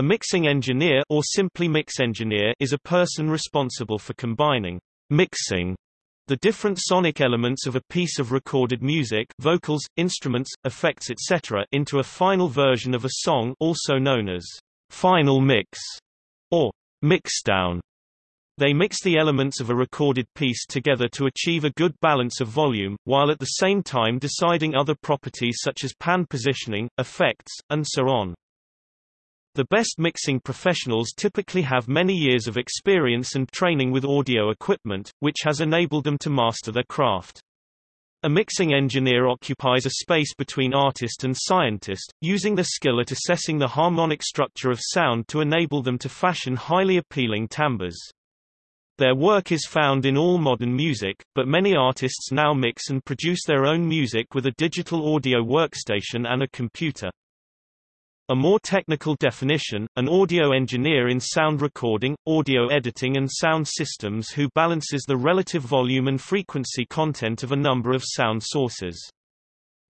A mixing engineer or simply mix engineer is a person responsible for combining mixing the different sonic elements of a piece of recorded music vocals, instruments, effects etc. into a final version of a song also known as final mix or mixdown. They mix the elements of a recorded piece together to achieve a good balance of volume, while at the same time deciding other properties such as pan positioning, effects, and so on. The best mixing professionals typically have many years of experience and training with audio equipment, which has enabled them to master their craft. A mixing engineer occupies a space between artist and scientist, using their skill at assessing the harmonic structure of sound to enable them to fashion highly appealing timbres. Their work is found in all modern music, but many artists now mix and produce their own music with a digital audio workstation and a computer. A more technical definition, an audio engineer in sound recording, audio editing and sound systems who balances the relative volume and frequency content of a number of sound sources.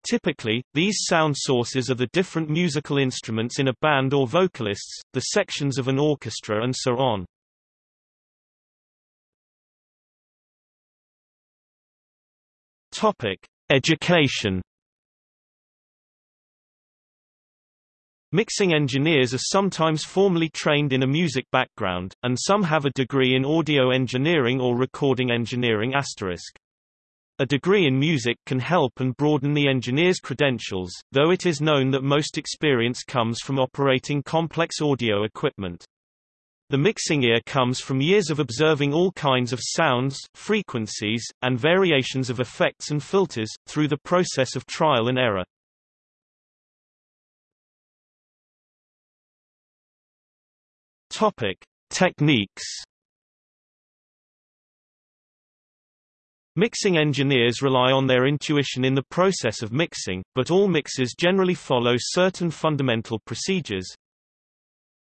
Typically, these sound sources are the different musical instruments in a band or vocalists, the sections of an orchestra and so on. Topic: Education Mixing engineers are sometimes formally trained in a music background, and some have a degree in audio engineering or recording engineering asterisk. A degree in music can help and broaden the engineer's credentials, though it is known that most experience comes from operating complex audio equipment. The mixing ear comes from years of observing all kinds of sounds, frequencies, and variations of effects and filters, through the process of trial and error. Topic: Techniques. Mixing engineers rely on their intuition in the process of mixing, but all mixers generally follow certain fundamental procedures.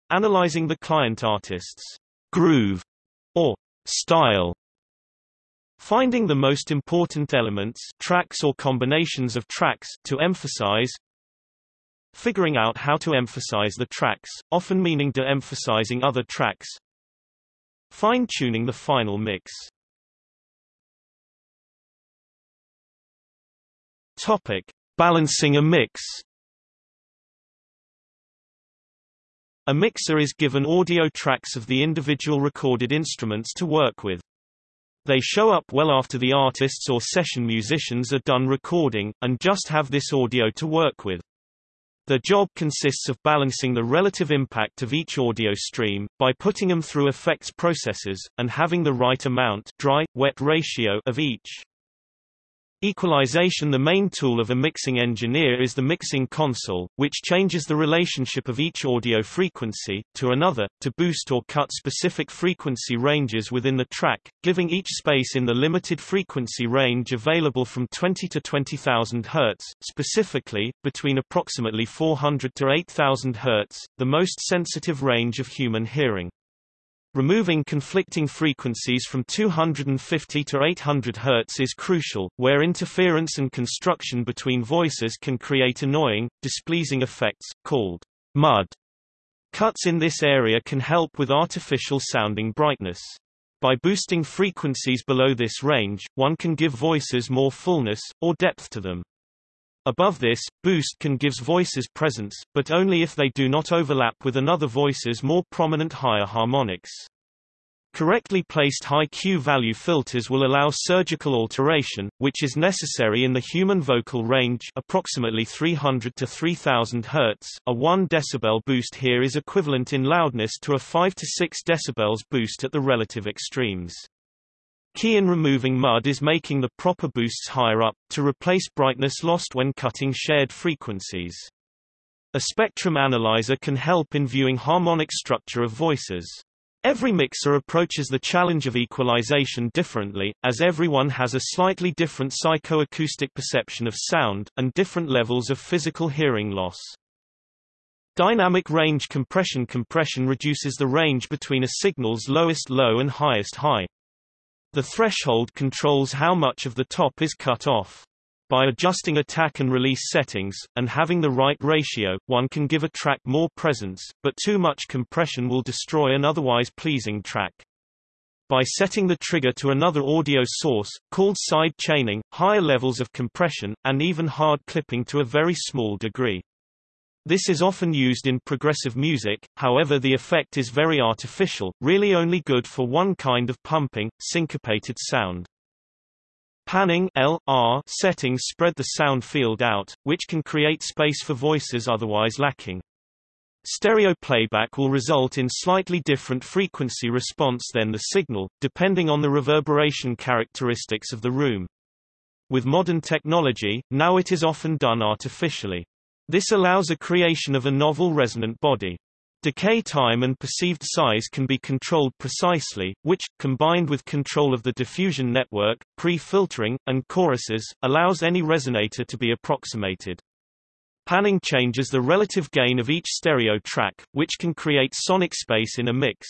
Analyzing the client artist's groove or style. Finding the most important elements tracks or combinations of tracks to emphasize Figuring out how to emphasize the tracks, often meaning de-emphasizing other tracks. Fine-tuning the final mix. Topic: Balancing a mix. A mixer is given audio tracks of the individual recorded instruments to work with. They show up well after the artists or session musicians are done recording, and just have this audio to work with. Their job consists of balancing the relative impact of each audio stream, by putting them through effects processes, and having the right amount dry-wet ratio of each. Equalization The main tool of a mixing engineer is the mixing console, which changes the relationship of each audio frequency, to another, to boost or cut specific frequency ranges within the track, giving each space in the limited frequency range available from 20 to 20,000 Hz, specifically, between approximately 400 to 8,000 Hz, the most sensitive range of human hearing. Removing conflicting frequencies from 250 to 800 Hz is crucial, where interference and construction between voices can create annoying, displeasing effects, called mud. Cuts in this area can help with artificial sounding brightness. By boosting frequencies below this range, one can give voices more fullness, or depth to them. Above this, boost can gives voices presence, but only if they do not overlap with another voice's more prominent higher harmonics. Correctly placed high Q value filters will allow surgical alteration, which is necessary in the human vocal range approximately 300 to 3000 Hz. A 1 dB boost here is equivalent in loudness to a 5 to 6 dB boost at the relative extremes. Key in removing mud is making the proper boosts higher up, to replace brightness lost when cutting shared frequencies. A spectrum analyzer can help in viewing harmonic structure of voices. Every mixer approaches the challenge of equalization differently, as everyone has a slightly different psychoacoustic perception of sound, and different levels of physical hearing loss. Dynamic range compression Compression reduces the range between a signal's lowest low and highest high. The threshold controls how much of the top is cut off. By adjusting attack and release settings, and having the right ratio, one can give a track more presence, but too much compression will destroy an otherwise pleasing track. By setting the trigger to another audio source, called side chaining, higher levels of compression, and even hard clipping to a very small degree. This is often used in progressive music, however the effect is very artificial, really only good for one kind of pumping, syncopated sound. Panning L, R settings spread the sound field out, which can create space for voices otherwise lacking. Stereo playback will result in slightly different frequency response than the signal, depending on the reverberation characteristics of the room. With modern technology, now it is often done artificially. This allows a creation of a novel resonant body. Decay time and perceived size can be controlled precisely, which, combined with control of the diffusion network, pre-filtering, and choruses, allows any resonator to be approximated. Panning changes the relative gain of each stereo track, which can create sonic space in a mix.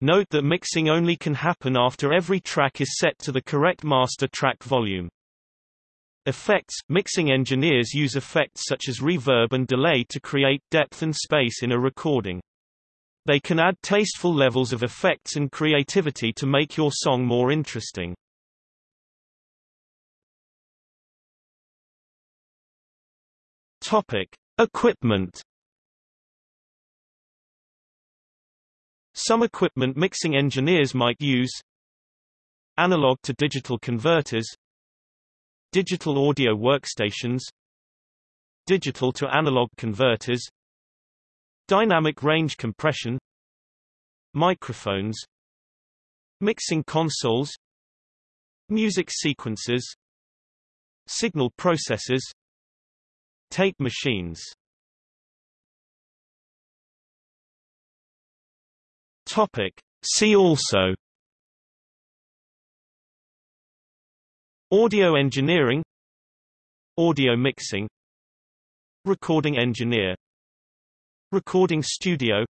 Note that mixing only can happen after every track is set to the correct master track volume. Effects – Mixing engineers use effects such as reverb and delay to create depth and space in a recording. They can add tasteful levels of effects and creativity to make your song more interesting. Topic: Equipment. Some equipment mixing engineers might use analog to digital converters, digital audio workstations, digital to analog converters, dynamic range compression, microphones, mixing consoles, music sequencers signal processors, Tape machines Topic. See also Audio engineering Audio mixing Recording engineer Recording studio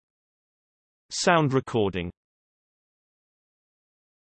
Sound recording